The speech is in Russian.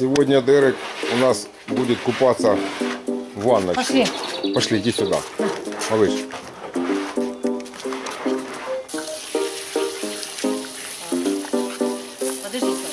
Сегодня Дерек у нас будет купаться в ванночке. Пошли. Пошли, иди сюда. Малыш. Подождите.